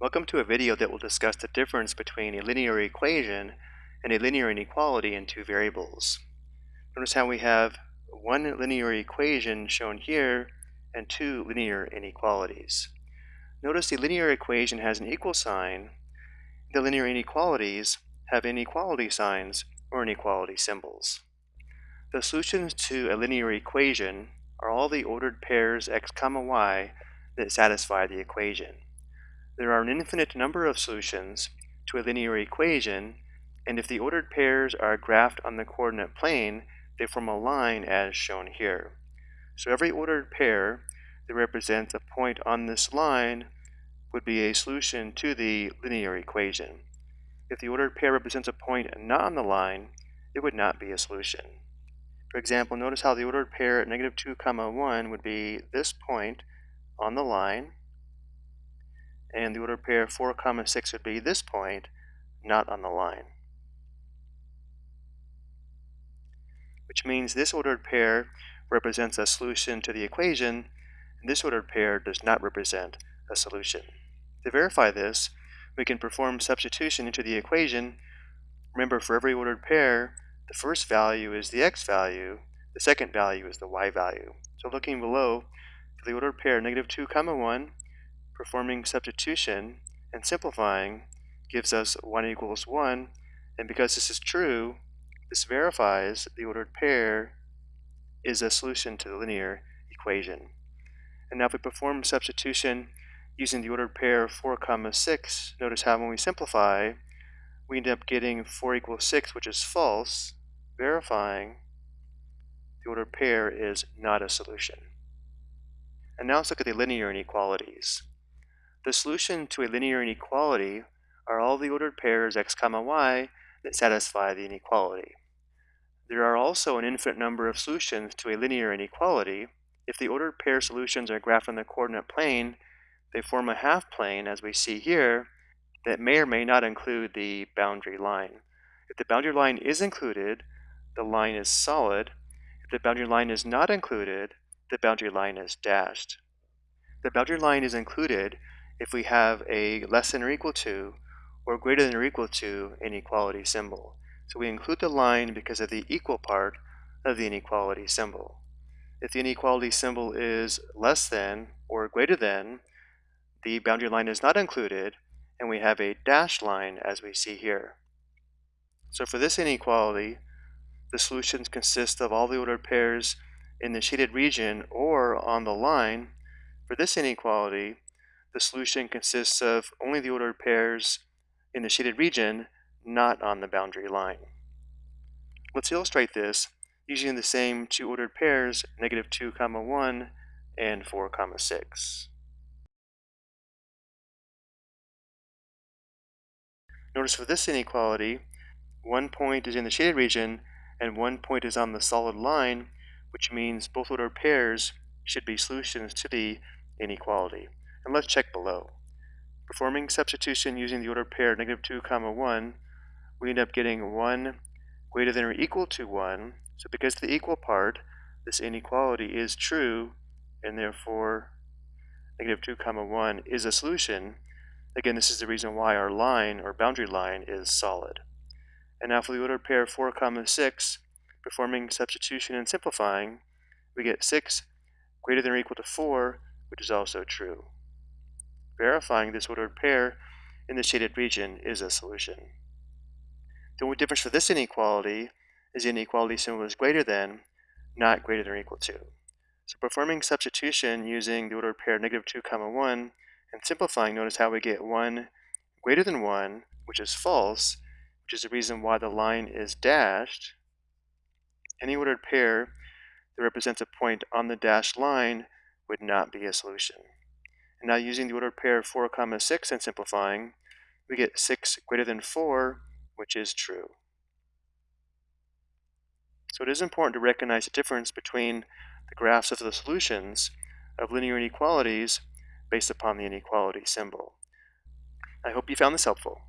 Welcome to a video that will discuss the difference between a linear equation and a linear inequality in two variables. Notice how we have one linear equation shown here and two linear inequalities. Notice the linear equation has an equal sign. The linear inequalities have inequality signs or inequality symbols. The solutions to a linear equation are all the ordered pairs x comma y that satisfy the equation. There are an infinite number of solutions to a linear equation, and if the ordered pairs are graphed on the coordinate plane, they form a line as shown here. So every ordered pair that represents a point on this line would be a solution to the linear equation. If the ordered pair represents a point not on the line, it would not be a solution. For example, notice how the ordered pair at negative 2 comma 1 would be this point on the line, and the ordered pair 4 comma 6 would be this point, not on the line. Which means this ordered pair represents a solution to the equation, and this ordered pair does not represent a solution. To verify this, we can perform substitution into the equation. Remember, for every ordered pair, the first value is the x value, the second value is the y value. So looking below, for the ordered pair negative 2 comma 1, performing substitution and simplifying gives us 1 equals 1, and because this is true, this verifies the ordered pair is a solution to the linear equation. And now if we perform substitution using the ordered pair 4 comma 6, notice how when we simplify, we end up getting 4 equals 6, which is false, verifying the ordered pair is not a solution. And now let's look at the linear inequalities. The solution to a linear inequality are all the ordered pairs x comma y that satisfy the inequality. There are also an infinite number of solutions to a linear inequality. If the ordered pair solutions are graphed on the coordinate plane, they form a half plane, as we see here, that may or may not include the boundary line. If the boundary line is included, the line is solid. If the boundary line is not included, the boundary line is dashed. The boundary line is included if we have a less than or equal to or greater than or equal to inequality symbol. So we include the line because of the equal part of the inequality symbol. If the inequality symbol is less than or greater than, the boundary line is not included, and we have a dashed line as we see here. So for this inequality, the solutions consist of all the ordered pairs in the shaded region or on the line. For this inequality, the solution consists of only the ordered pairs in the shaded region, not on the boundary line. Let's illustrate this using the same two ordered pairs, negative 2 comma 1 and 4 comma 6. Notice for this inequality, one point is in the shaded region and one point is on the solid line, which means both ordered pairs should be solutions to the inequality and let's check below. Performing substitution using the ordered pair negative 2 comma 1, we end up getting 1 greater than or equal to 1. So because the equal part, this inequality is true, and therefore negative 2 comma 1 is a solution. Again, this is the reason why our line or boundary line is solid. And now for the ordered pair 4 comma 6, performing substitution and simplifying, we get 6 greater than or equal to 4, which is also true. Verifying this ordered pair in the shaded region is a solution. The only difference for this inequality is the inequality symbol is greater than, not greater than or equal to. So performing substitution using the ordered pair negative 2 comma 1 and simplifying, notice how we get 1 greater than 1, which is false, which is the reason why the line is dashed. Any ordered pair that represents a point on the dashed line would not be a solution. And now using the ordered pair 4 comma 6 and simplifying, we get 6 greater than 4, which is true. So it is important to recognize the difference between the graphs of the solutions of linear inequalities based upon the inequality symbol. I hope you found this helpful.